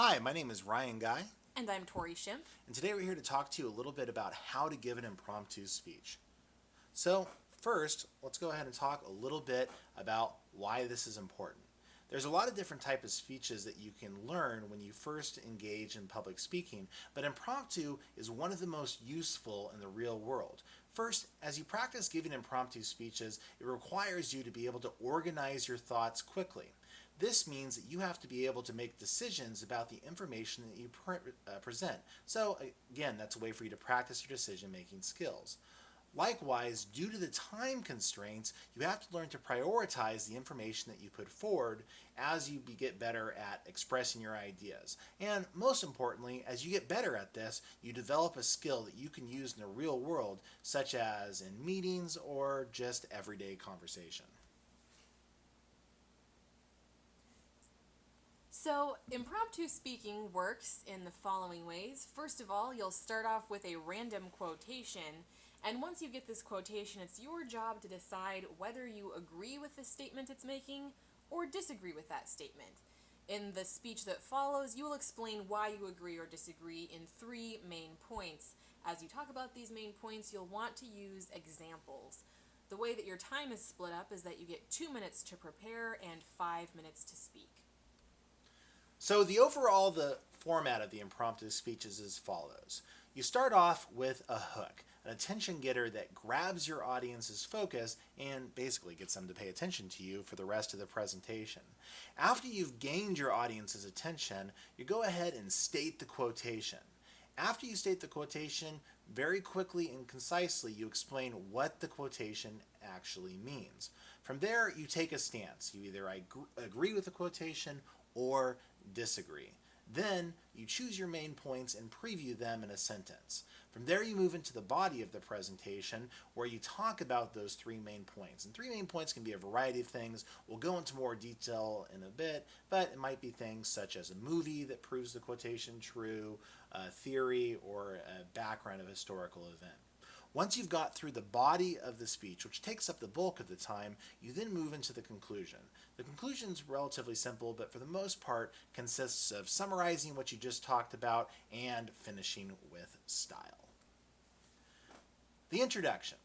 Hi, my name is Ryan Guy, And I'm Tori Shimp. and today we're here to talk to you a little bit about how to give an impromptu speech. So, first, let's go ahead and talk a little bit about why this is important. There's a lot of different types of speeches that you can learn when you first engage in public speaking, but impromptu is one of the most useful in the real world. First, as you practice giving impromptu speeches, it requires you to be able to organize your thoughts quickly. This means that you have to be able to make decisions about the information that you pre- uh, present. So, again, that's a way for you to practice your decision making skills. Likewise, due to the time constraints, you have to learn to prioritize the information that you put forward as you get better at expressing your ideas. And most importantly, as you get better at this, you develop a skill that you can use in the real world, such as in meetings or just everyday conversation. So, impromptu speaking works in the following ways. First of all, you'll start off with a random quotation, and once you get this quotation, it's your job to decide whether you agree with the statement it's making or disagree with that statement. In the speech that follows, you will explain why you agree or disagree in three main points. As you talk about these main points, you'll want to use examples. The way that your time is split up is that you get two minutes to prepare and five minutes to speak. So the overall the format of the impromptu speech is as follows. You start off with a hook, an attention getter that grabs your audience's focus and basically gets them to pay attention to you for the rest of the presentation. After you've gained your audience's attention, you go ahead and state the quotation. After you state the quotation, very quickly and concisely you explain what the quotation actually means. From there, you take a stance. You either agree with the quotation or disagree. Then you choose your main points and preview them in a sentence. From there, you move into the body of the presentation where you talk about those three main points. And three main points can be a variety of things. We'll go into more detail in a bit, but it might be things such as a movie that proves the quotation true, a theory, or a background of a historical event. Once you've got through the body of the speech, which takes up the bulk of the time, you then move into the conclusion. The conclusion is relatively simple, but for the most part consists of summarizing what you just talked about and finishing with style. The introduction.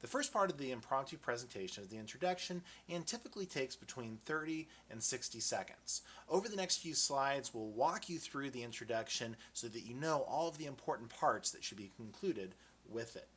The first part of the impromptu presentation is the introduction and typically takes between 30 and 60 seconds. Over the next few slides, we'll walk you through the introduction so that you know all of the important parts that should be concluded with it.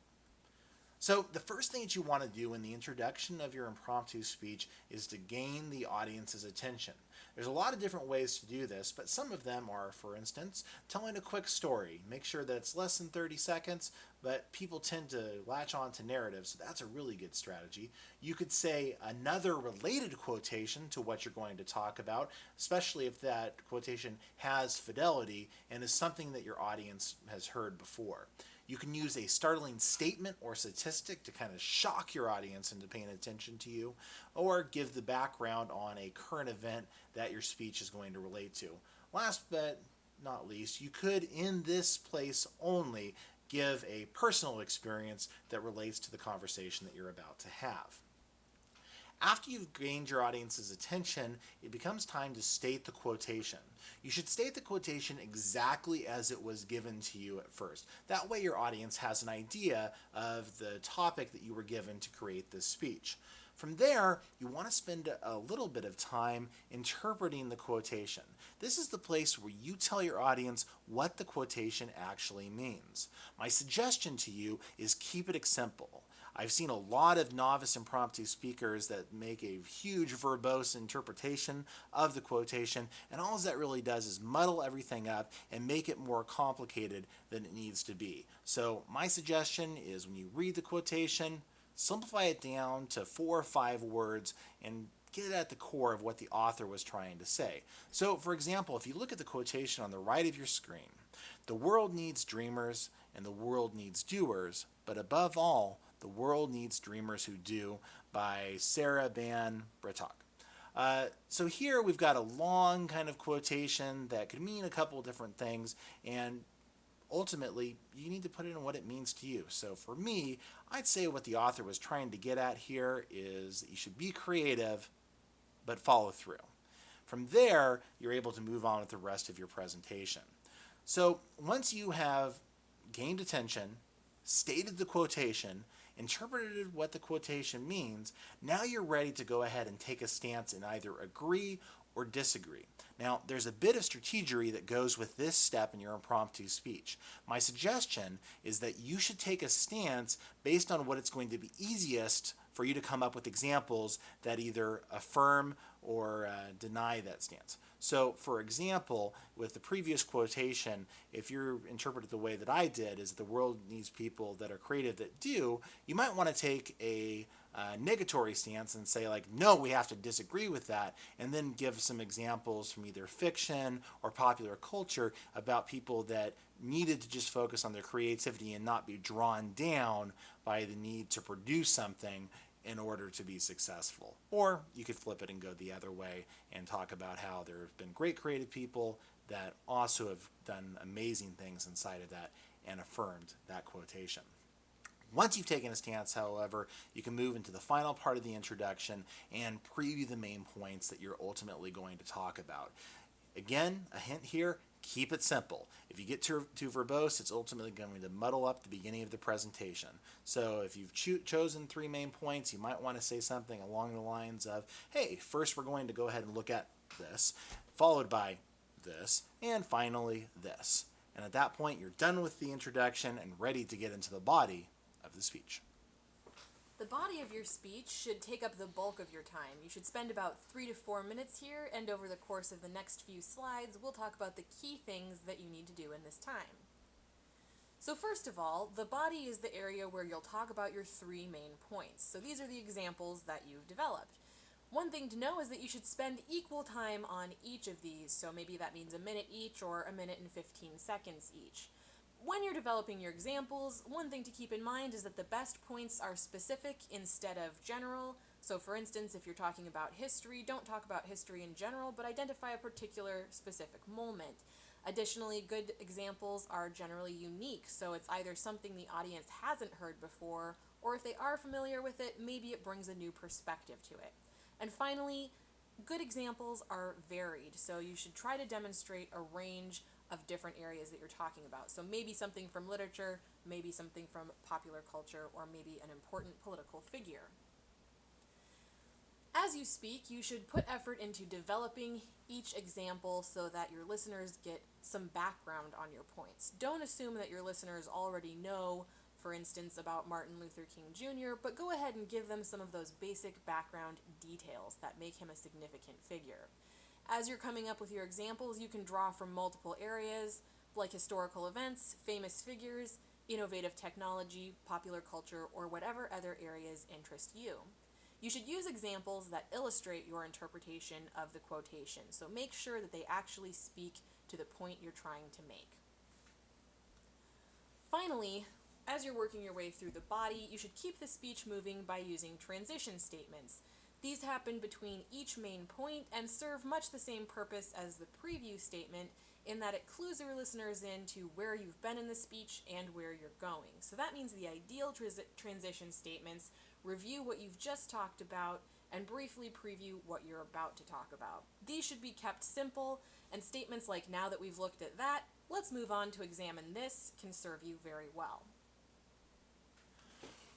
So the first thing that you want to do in the introduction of your impromptu speech is to gain the audience's attention. There's a lot of different ways to do this, but some of them are, for instance, telling a quick story. Make sure that it's less than 30 seconds, but people tend to latch on to narratives, so that's a really good strategy. You could say another related quotation to what you're going to talk about, especially if that quotation has fidelity and is something that your audience has heard before. You can use a startling statement or statistic to kind of shock your audience into paying attention to you, or give the background on a current event that your speech is going to relate to. Last but not least, you could, in this place only, give a personal experience that relates to the conversation that you're about to have. After you've gained your audience's attention, it becomes time to state the quotation. You should state the quotation exactly as it was given to you at first. That way your audience has an idea of the topic that you were given to create this speech. From there, you want to spend a little bit of time interpreting the quotation. This is the place where you tell your audience what the quotation actually means. My suggestion to you is keep it simple. I've seen a lot of novice impromptu speakers that make a huge verbose interpretation of the quotation, and all that really does is muddle everything up and make it more complicated than it needs to be. So my suggestion is when you read the quotation, simplify it down to four or five words and get at the core of what the author was trying to say. So, for example, if you look at the quotation on the right of your screen, the world needs dreamers and the world needs doers, but above all, the World Needs Dreamers Who Do by Sarah Ban Breathnach. Uh, so here we've got a long kind of quotation that could mean a couple different things, and ultimately you need to put it in what it means to you. So for me, I'd say what the author was trying to get at here is you should be creative, but follow through. From there, you're able to move on with the rest of your presentation. So once you have gained attention, stated the quotation, interpreted what the quotation means, now you're ready to go ahead and take a stance and either agree or disagree. Now, there's a bit of strategery that goes with this step in your impromptu speech. My suggestion is that you should take a stance based on what it's going to be easiest for you to come up with examples that either affirm or uh, deny that stance. So, for example, with the previous quotation, if you're interpreted the way that I did, is the world needs people that are creative that do, you might want to take a uh, negatory stance and say like, no, we have to disagree with that, and then give some examples from either fiction or popular culture about people that needed to just focus on their creativity and not be drawn down by the need to produce something in order to be successful. Or you could flip it and go the other way and talk about how there have been great creative people that also have done amazing things inside of that and affirmed that quotation. Once you've taken a stance, however, you can move into the final part of the introduction and preview the main points that you're ultimately going to talk about. Again, a hint here, keep it simple. If you get too, too verbose, it's ultimately going to muddle up the beginning of the presentation. So if you've cho chosen three main points, you might want to say something along the lines of, hey, first we're going to go ahead and look at this, followed by this, and finally this. And at that point, you're done with the introduction and ready to get into the body of the speech. The body of your speech should take up the bulk of your time. You should spend about three to four minutes here, and over the course of the next few slides, we'll talk about the key things that you need to do in this time. So first of all, the body is the area where you'll talk about your three main points. So these are the examples that you've developed. One thing to know is that you should spend equal time on each of these, so maybe that means a minute each or a minute and 15 seconds each. When you're developing your examples, one thing to keep in mind is that the best points are specific instead of general. So for instance, if you're talking about history, don't talk about history in general, but identify a particular specific moment. Additionally, good examples are generally unique, so it's either something the audience hasn't heard before, or if they are familiar with it, maybe it brings a new perspective to it. And finally, good examples are varied, so you should try to demonstrate a range of different areas that you're talking about. So maybe something from literature, maybe something from popular culture, or maybe an important political figure. As you speak, you should put effort into developing each example so that your listeners get some background on your points. Don't assume that your listeners already know, for instance, about Martin Luther King Jr., but go ahead and give them some of those basic background details that make him a significant figure. As you're coming up with your examples, you can draw from multiple areas like historical events, famous figures, innovative technology, popular culture, or whatever other areas interest you. You should use examples that illustrate your interpretation of the quotation, so make sure that they actually speak to the point you're trying to make. Finally, as you're working your way through the body, you should keep the speech moving by using transition statements. These happen between each main point and serve much the same purpose as the preview statement in that it clues your listeners in to where you've been in the speech and where you're going. So that means the ideal transition statements review what you've just talked about and briefly preview what you're about to talk about. These should be kept simple, and statements like now that we've looked at that, let's move on to examine this can serve you very well.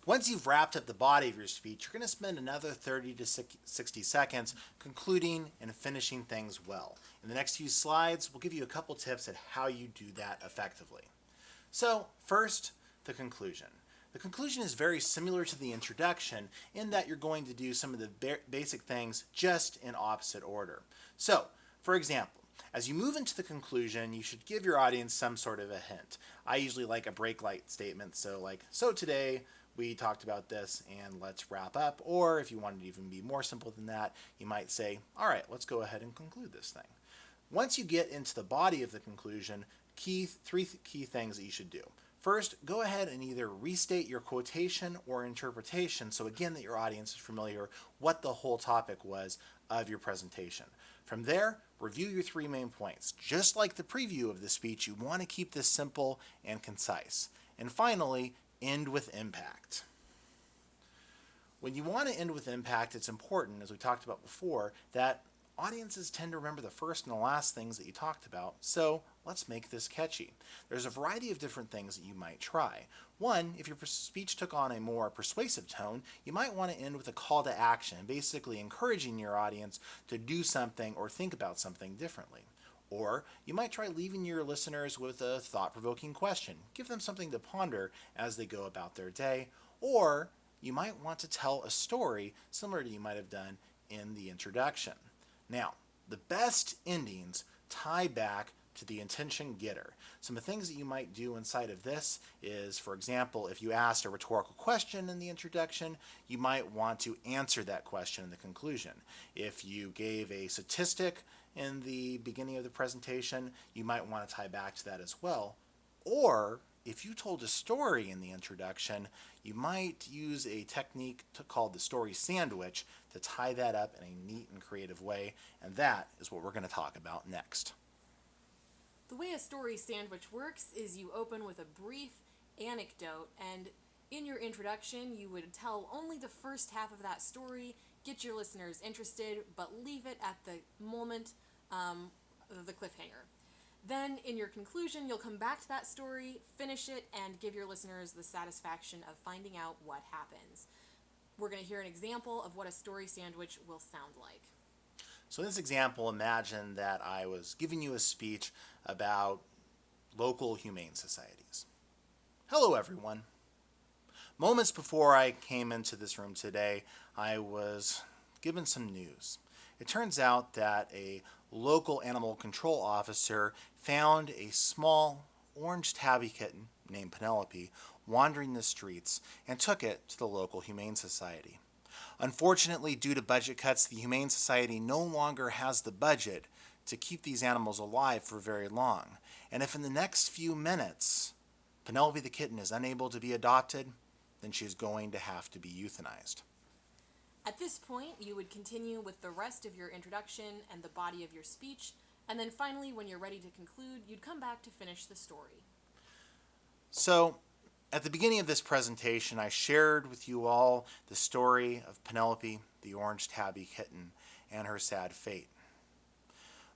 Once you've wrapped up the body of your speech, you're going to spend another 30 to 60 seconds concluding and finishing things well. In the next few slides, we'll give you a couple tips at how you do that effectively. So first, the conclusion. The conclusion is very similar to the introduction in that you're going to do some of the basic things just in opposite order. So, for example, as you move into the conclusion, you should give your audience some sort of a hint. I usually like a break light statement, so like, so today, we talked about this and let's wrap up. Or if you wanted to even be more simple than that, you might say, all right, let's go ahead and conclude this thing. Once you get into the body of the conclusion, key three th key things that you should do. First, go ahead and either restate your quotation or interpretation so again that your audience is familiar what the whole topic was of your presentation. From there, review your three main points. Just like the preview of the speech, you want to keep this simple and concise. And finally, end with impact. When you want to end with impact, it's important, as we talked about before, that audiences tend to remember the first and the last things that you talked about, so let's make this catchy. There's a variety of different things that you might try. One, if your speech took on a more persuasive tone, you might want to end with a call to action, basically encouraging your audience to do something or think about something differently. Or you might try leaving your listeners with a thought provoking question. Give them something to ponder as they go about their day. Or you might want to tell a story similar to you might have done in the introduction. Now, the best endings tie back to the intention getter. Some of the things that you might do inside of this is, for example, if you asked a rhetorical question in the introduction, you might want to answer that question in the conclusion. If you gave a statistic in the beginning of the presentation, you might want to tie back to that as well. Or if you told a story in the introduction, you might use a technique to, called the story sandwich to tie that up in a neat and creative way, and that is what we're going to talk about next. The way a story sandwich works is you open with a brief anecdote, and in your introduction, you would tell only the first half of that story, get your listeners interested, but leave it at the moment um, the cliffhanger. Then, in your conclusion, you'll come back to that story, finish it, and give your listeners the satisfaction of finding out what happens. We're going to hear an example of what a story sandwich will sound like. So, in this example, imagine that I was giving you a speech about local humane societies. Hello, everyone. Moments before I came into this room today, I was given some news. It turns out that a local animal control officer found a small orange tabby kitten named Penelope wandering the streets and took it to the local Humane Society. Unfortunately, due to budget cuts, the Humane Society no longer has the budget to keep these animals alive for very long. And if in the next few minutes Penelope the kitten is unable to be adopted, then she's going to have to be euthanized. At this point, you would continue with the rest of your introduction and the body of your speech, and then finally, when you're ready to conclude, you'd come back to finish the story. So, at the beginning of this presentation, I shared with you all the story of Penelope, the orange tabby kitten, and her sad fate.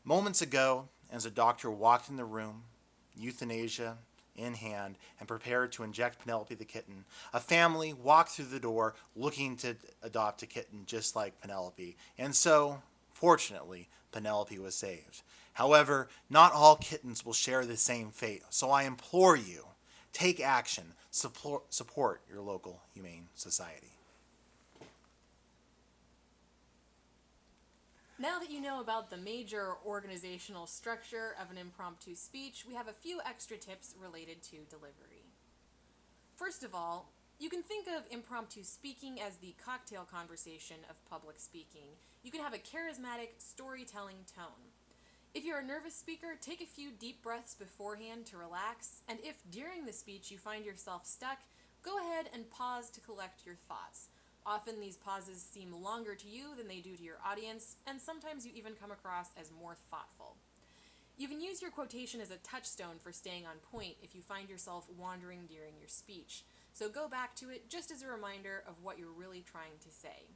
Moments ago, as a doctor walked in the room, euthanasia in hand and prepared to inject Penelope the kitten. A family walked through the door looking to adopt a kitten just like Penelope. And so, fortunately, Penelope was saved. However, not all kittens will share the same fate. So I implore you, take action, support, support your local humane society. Now that you know about the major organizational structure of an impromptu speech, we have a few extra tips related to delivery. First of all, you can think of impromptu speaking as the cocktail conversation of public speaking. You can have a charismatic, storytelling tone. If you're a nervous speaker, take a few deep breaths beforehand to relax, and if during the speech you find yourself stuck, go ahead and pause to collect your thoughts. Often these pauses seem longer to you than they do to your audience, and sometimes you even come across as more thoughtful. You can use your quotation as a touchstone for staying on point if you find yourself wandering during your speech, so go back to it just as a reminder of what you're really trying to say.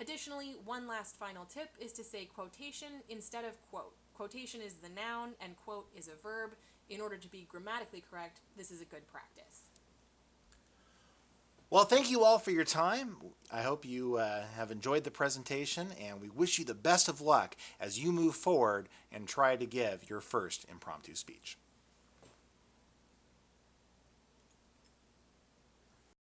Additionally, one last final tip is to say quotation instead of quote. Quotation is the noun and quote is a verb. In order to be grammatically correct, this is a good practice. Well, thank you all for your time. I hope you uh, have enjoyed the presentation, and we wish you the best of luck as you move forward and try to give your first impromptu speech.